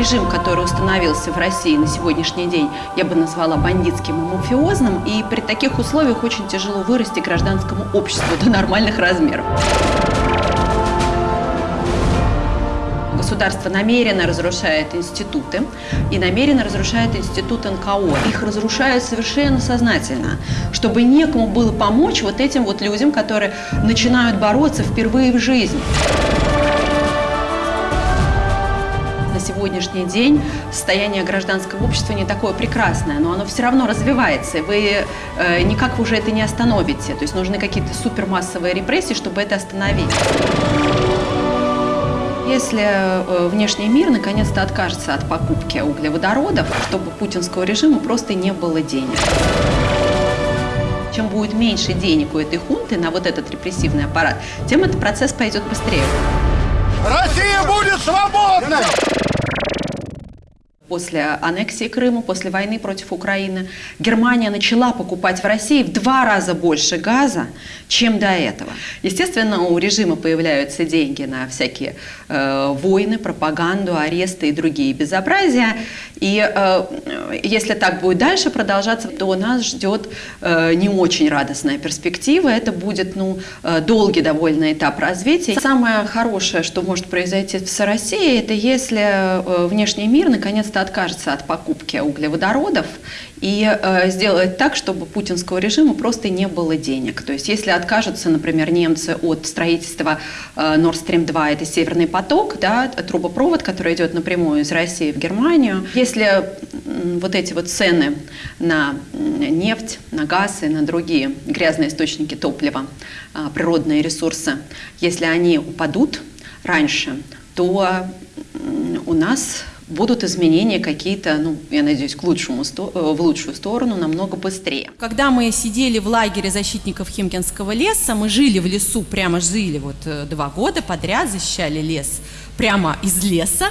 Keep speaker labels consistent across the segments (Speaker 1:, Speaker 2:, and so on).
Speaker 1: Режим, который установился в России на сегодняшний день, я бы назвала бандитским и мафиозным, и при таких условиях очень тяжело вырасти гражданскому обществу до нормальных размеров. Государство намеренно разрушает институты и намеренно разрушает институт НКО. Их разрушают совершенно сознательно, чтобы некому было помочь вот этим вот людям, которые начинают бороться впервые в жизни. Сегодняшний день состояние гражданского общества не такое прекрасное, но оно все равно развивается. Вы э, никак уже это не остановите. То есть нужны какие-то супермассовые репрессии, чтобы это остановить. Если э, внешний мир наконец-то откажется от покупки углеводородов, чтобы путинского режима просто не было денег. Чем будет меньше денег у этой хунты на вот этот репрессивный аппарат, тем этот процесс пойдет быстрее.
Speaker 2: Россия будет свободной!
Speaker 1: После аннексии Крыма, после войны против Украины, Германия начала покупать в России в два раза больше газа, чем до этого. Естественно, у режима появляются деньги на всякие э, войны, пропаганду, аресты и другие безобразия. И э, если так будет дальше продолжаться, то нас ждет э, не очень радостная перспектива. Это будет ну, э, долгий довольно этап развития. Самое хорошее, что может произойти с Россией, это если э, внешний мир наконец-то откажется от покупки углеводородов и э, сделает так, чтобы путинского режима просто не было денег. То есть если откажутся, например, немцы от строительства э, Nord Stream 2, это Северный поток, да, трубопровод, который идет напрямую из России в Германию, если э, вот эти вот цены на нефть, на газ и на другие грязные источники топлива, э, природные ресурсы, если они упадут раньше, то у нас будут изменения какие-то, ну, я надеюсь, к лучшему, в лучшую сторону намного быстрее.
Speaker 3: Когда мы сидели в лагере защитников Химкинского леса, мы жили в лесу, прямо жили вот э, два года подряд, защищали лес прямо из леса.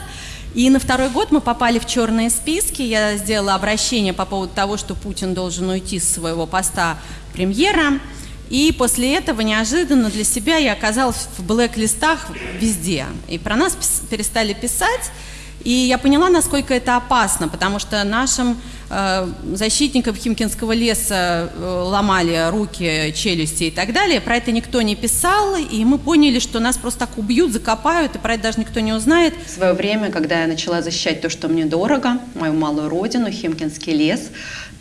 Speaker 3: И на второй год мы попали в черные списки. Я сделала обращение по поводу того, что Путин должен уйти с своего поста премьера. И после этого неожиданно для себя я оказалась в блэк-листах везде. И про нас перестали писать. И я поняла, насколько это опасно, потому что нашим э, защитникам Химкинского леса э, ломали руки, челюсти и так далее. Про это никто не писал, и мы поняли, что нас просто так убьют, закопают, и про это даже никто не узнает.
Speaker 1: В свое время, когда я начала защищать то, что мне дорого, мою малую родину, Химкинский лес,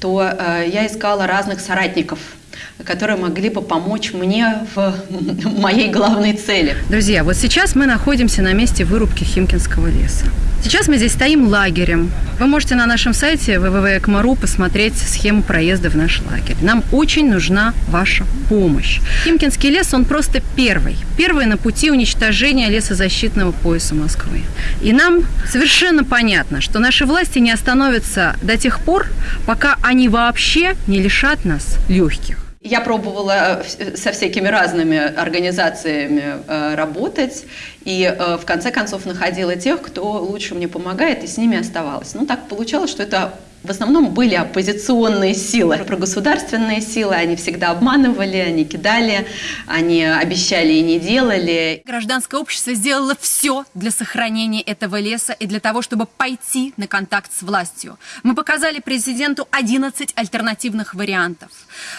Speaker 1: то э, я искала разных соратников – которые могли бы помочь мне в моей главной цели.
Speaker 4: Друзья, вот сейчас мы находимся на месте вырубки Химкинского леса. Сейчас мы здесь стоим лагерем. Вы можете на нашем сайте www.экмару посмотреть схему проезда в наш лагерь. Нам очень нужна ваша помощь. Химкинский лес, он просто первый. Первый на пути уничтожения лесозащитного пояса Москвы. И нам совершенно понятно, что наши власти не остановятся до тех пор, пока они вообще не лишат нас легких.
Speaker 1: Я пробовала э, со всякими разными организациями э, работать, и э, в конце концов находила тех, кто лучше мне помогает, и с ними оставалась. Ну, так получалось, что это в основном были оппозиционные силы. Про государственные силы они всегда обманывали, они кидали, они обещали и не делали.
Speaker 3: Гражданское общество сделало все для сохранения этого леса и для того, чтобы пойти на контакт с властью. Мы показали президенту 11 альтернативных вариантов.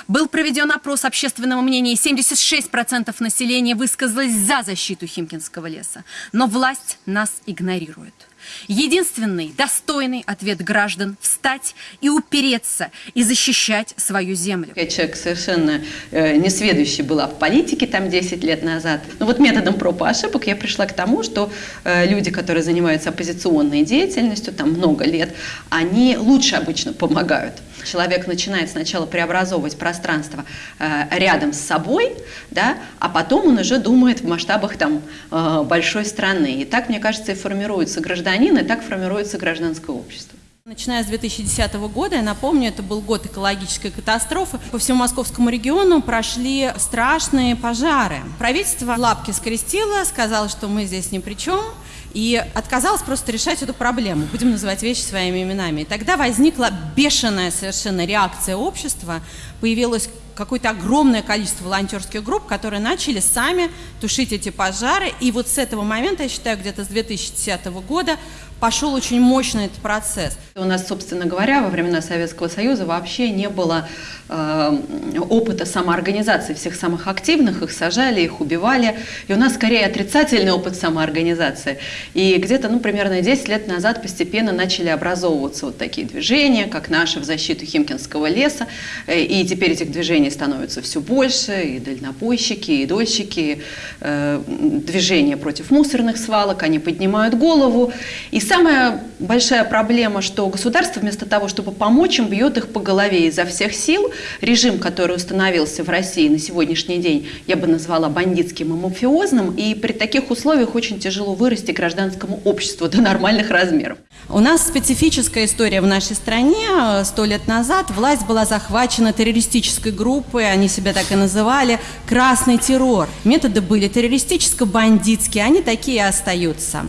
Speaker 3: Был проведен опрос общественного мнения, и 76% населения высказалось за защиту Химкинского леса. Но власть нас игнорирует. Единственный достойный ответ граждан – встать и упереться, и защищать свою землю.
Speaker 1: Я человек совершенно э, несведущий была в политике там 10 лет назад. Но вот методом проб и ошибок я пришла к тому, что э, люди, которые занимаются оппозиционной деятельностью там много лет, они лучше обычно помогают. Человек начинает сначала преобразовывать пространство э, рядом с собой, да, а потом он уже думает в масштабах там, э, большой страны. И так, мне кажется, и формируется гражданин, и так формируется гражданское общество.
Speaker 3: Начиная с 2010 года, я напомню, это был год экологической катастрофы, по всему московскому региону прошли страшные пожары. Правительство лапки скрестило, сказало, что мы здесь ни при чем, и отказалась просто решать эту проблему. Будем называть вещи своими именами. И тогда возникла бешеная совершенно реакция общества, появилась какое-то огромное количество волонтерских групп, которые начали сами тушить эти пожары. И вот с этого момента, я считаю, где-то с 2010 года пошел очень мощный этот процесс.
Speaker 1: У нас, собственно говоря, во времена Советского Союза вообще не было э, опыта самоорганизации всех самых активных, их сажали, их убивали. И у нас скорее отрицательный опыт самоорганизации. И где-то, ну, примерно 10 лет назад постепенно начали образовываться вот такие движения, как наши в защиту Химкинского леса. Э, и теперь этих движений становится все больше, и дальнобойщики, и дольщики, э, движения против мусорных свалок, они поднимают голову. И самая большая проблема, что государство вместо того, чтобы помочь им, бьет их по голове изо всех сил. Режим, который установился в России на сегодняшний день, я бы назвала бандитским и мафиозным, и при таких условиях очень тяжело вырасти гражданскому обществу до нормальных размеров.
Speaker 3: У нас специфическая история в нашей стране. Сто лет назад власть была захвачена террористической группой, они себя так и называли, «Красный террор». Методы были террористическо-бандитские, они такие и остаются.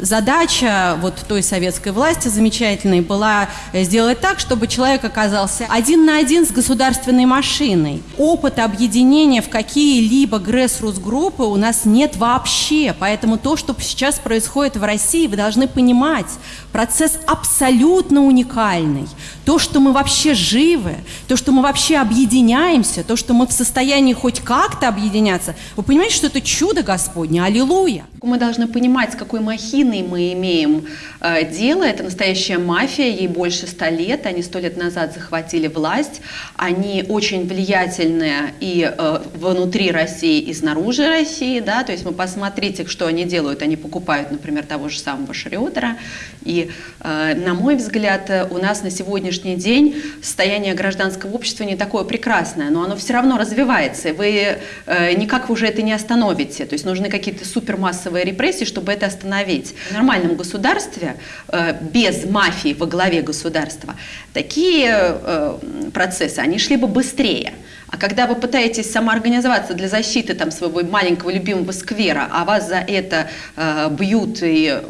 Speaker 3: Задача вот той советской власти замечательной была сделать так, чтобы человек оказался один на один с государственной машиной. Опыта объединения в какие-либо грэс-рус-группы у нас нет вообще, поэтому то, что сейчас происходит в России, вы должны понимать, процесс абсолютно уникальный. То, что мы вообще живы, то, что мы вообще объединяемся, то, что мы в состоянии хоть как-то объединяться, вы понимаете, что это чудо Господне, аллилуйя.
Speaker 1: Мы должны понимать, с какой махиной мы имеем э, дело. Это настоящая мафия, ей больше ста лет. Они сто лет назад захватили власть. Они очень влиятельные и э, внутри России, и снаружи России. Да? То есть вы посмотрите, что они делают. Они покупают, например, того же самого Шриотера. И, э, на мой взгляд, у нас на сегодняшний день состояние гражданского общества не такое прекрасное, но оно все равно развивается. Вы э, никак уже это не остановите. То есть нужны какие-то супермассовые массовые репрессии, чтобы это остановить. В нормальном государстве, э, без мафии во главе государства, такие э, процессы, они шли бы быстрее. А когда вы пытаетесь самоорганизоваться для защиты там, своего маленького любимого сквера, а вас за это э, бьют и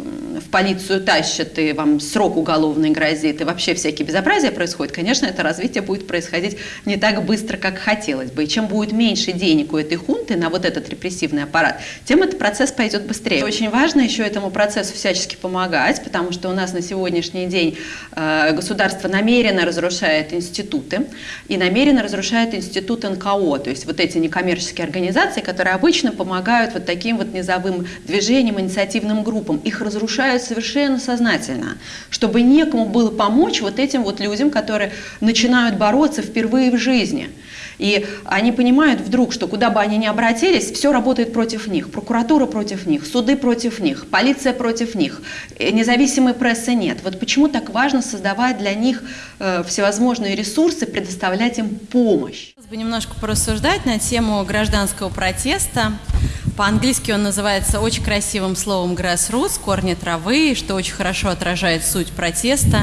Speaker 1: в полицию тащат, и вам срок уголовный грозит, и вообще всякие безобразия происходят, конечно, это развитие будет происходить не так быстро, как хотелось бы. И чем будет меньше денег у этой хунты на вот этот репрессивный аппарат, тем этот процесс пойдет быстрее. Очень важно еще этому процессу всячески помогать, потому что у нас на сегодняшний день э, государство намеренно разрушает институты и намеренно разрушает институт НКО, то есть вот эти некоммерческие организации, которые обычно помогают вот таким вот низовым движениям, инициативным группам. Их разрушают выбирают совершенно сознательно, чтобы некому было помочь вот этим вот людям, которые начинают бороться впервые в жизни. И они понимают вдруг, что куда бы они ни обратились, все работает против них. Прокуратура против них, суды против них, полиция против них, э, независимой прессы нет. Вот почему так важно создавать для них э, всевозможные ресурсы, предоставлять им помощь.
Speaker 3: бы немножко порассуждать на тему гражданского протеста. По-английски он называется очень красивым словом grassroots, корни травы, что очень хорошо отражает суть протеста.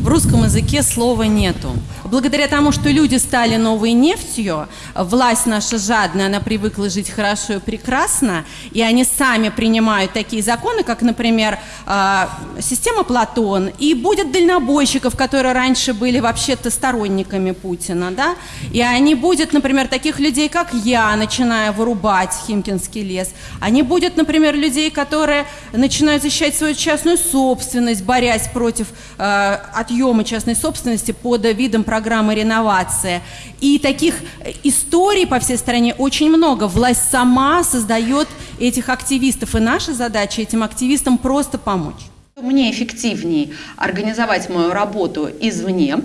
Speaker 3: В русском языке слова нету. Благодаря тому, что люди стали новой нефтью, власть наша жадная, она привыкла жить хорошо и прекрасно, и они сами принимают такие законы, как, например, а, система Платон, и будет дальнобойщиков, которые раньше были вообще-то сторонниками Путина, да, и они будет, например, таких людей, как я, начиная вырубать Химкинский лес, они будет, например, людей, которые начинают защищать свою частную собственность, борясь против э, отъема частной собственности под видом программы реновации. И таких историй по всей стране очень много. Власть сама создает этих активистов, и наша задача этим активистам просто помочь.
Speaker 1: Мне эффективнее организовать мою работу извне,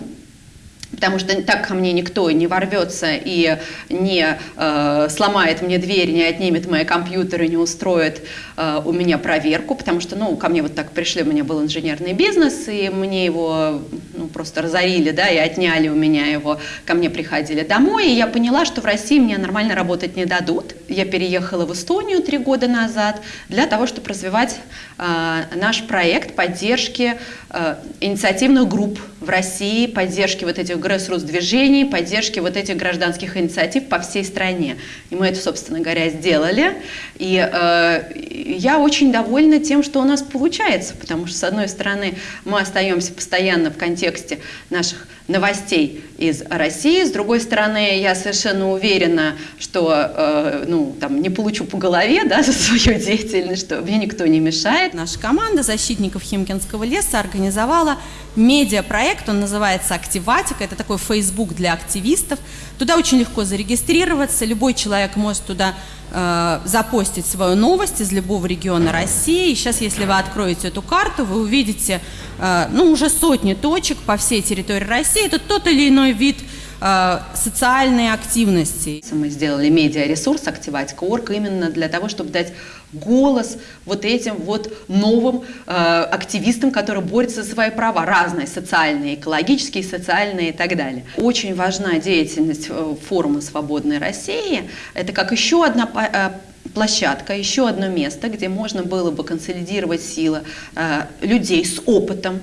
Speaker 1: потому что так ко мне никто не ворвется и не э, сломает мне дверь, не отнимет мои компьютеры, не устроит э, у меня проверку, потому что, ну, ко мне вот так пришли, у меня был инженерный бизнес, и мне его, ну, просто разорили, да, и отняли у меня его, ко мне приходили домой, и я поняла, что в России мне нормально работать не дадут, я переехала в Эстонию три года назад для того, чтобы развивать э, наш проект поддержки э, инициативных групп в России, поддержки вот этих грэс-рус-движений, поддержки вот этих гражданских инициатив по всей стране. И мы это, собственно говоря, сделали. И э, я очень довольна тем, что у нас получается, потому что, с одной стороны, мы остаемся постоянно в контексте наших новостей из России. С другой стороны, я совершенно уверена, что э, ну, там, не получу по голове да, за свою деятельность, что мне никто не мешает.
Speaker 3: Наша команда защитников Химкинского леса организовала медиапроект, он называется «Активатика», это такой Facebook для активистов. Туда очень легко зарегистрироваться, любой человек может туда э, запостить свою новость из любого региона России. И сейчас, если вы откроете эту карту, вы увидите э, ну, уже сотни точек по всей территории России. Это тот или иной вид Э, социальные активности.
Speaker 1: Мы сделали медиаресурс «Активатика.орг» именно для того, чтобы дать голос вот этим вот новым э, активистам, которые борются за свои права, разные, социальные, экологические, социальные и так далее. Очень важна деятельность э, форума «Свободной России». Это как еще одна э, площадка, еще одно место, где можно было бы консолидировать силы э, людей с опытом,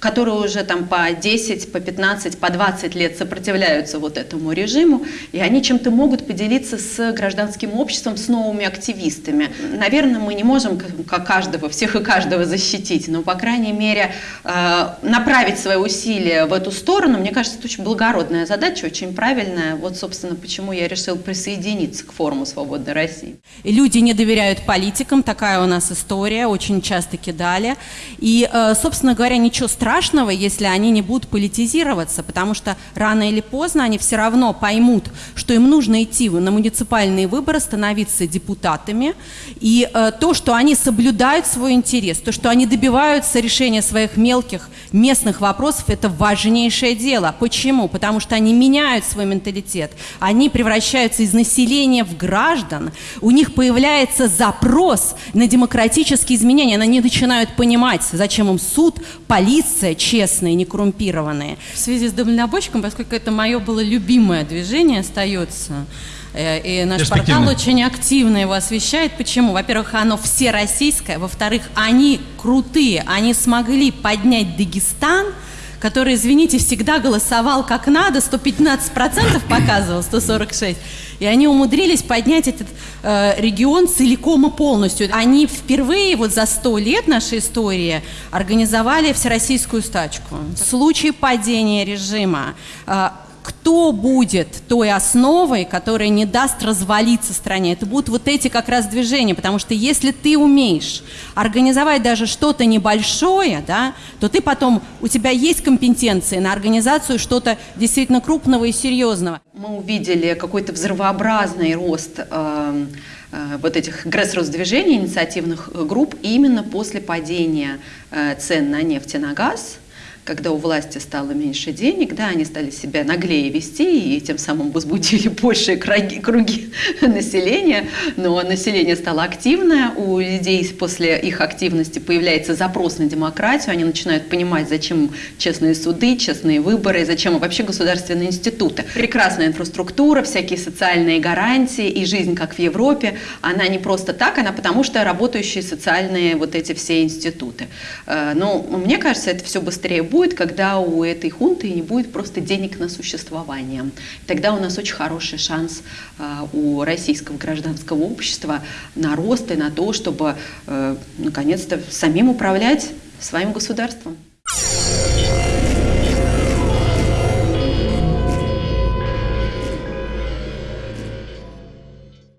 Speaker 1: которые уже там по 10, по 15, по 20 лет сопротивляются вот этому режиму, и они чем-то могут поделиться с гражданским обществом, с новыми активистами. Наверное, мы не можем как каждого, всех и каждого защитить, но, по крайней мере, э, направить свои усилия в эту сторону, мне кажется, это очень благородная задача, очень правильная. Вот, собственно, почему я решил присоединиться к форуму «Свободной России».
Speaker 3: И люди не доверяют политикам, такая у нас история, очень часто кидали. И, э, собственно говоря, ничего страшного страшного, если они не будут политизироваться, потому что рано или поздно они все равно поймут, что им нужно идти на муниципальные выборы, становиться депутатами, и э, то, что они соблюдают свой интерес, то, что они добиваются решения своих мелких местных вопросов, это важнейшее дело. Почему? Потому что они меняют свой менталитет, они превращаются из населения в граждан, у них появляется запрос на демократические изменения, они начинают понимать, зачем им суд, полиция, оппозиция, честные, не коррумпированные. В связи с дальнобойщиком, поскольку это мое было любимое движение, остается, э, и наш портал очень активно его освещает. Почему? Во-первых, оно всероссийское. Во-вторых, они крутые. Они смогли поднять Дагестан – который, извините, всегда голосовал как надо, 115% показывал, 146. И они умудрились поднять этот э, регион целиком и полностью. Они впервые вот за 100 лет нашей истории организовали всероссийскую стачку. В случае падения режима э, кто будет той основой, которая не даст развалиться стране. Это будут вот эти как раз движения, потому что если ты умеешь организовать даже что-то небольшое, да, то ты потом, у тебя есть компетенции на организацию что-то действительно крупного и серьезного.
Speaker 1: Мы увидели какой-то взрывообразный рост э, э, вот этих грэс-движений, инициативных групп именно после падения э, цен на нефть и на газ – когда у власти стало меньше денег, да, они стали себя наглее вести и тем самым возбудили большие круги, круги населения, но население стало активное, у людей после их активности появляется запрос на демократию, они начинают понимать, зачем честные суды, честные выборы, зачем вообще государственные институты. Прекрасная инфраструктура, всякие социальные гарантии и жизнь, как в Европе, она не просто так, она потому что работающие социальные вот эти все институты. Э, но мне кажется, это все быстрее будет, будет, когда у этой хунты не будет просто денег на существование. Тогда у нас очень хороший шанс а, у российского гражданского общества на рост и на то, чтобы э, наконец-то самим управлять своим государством.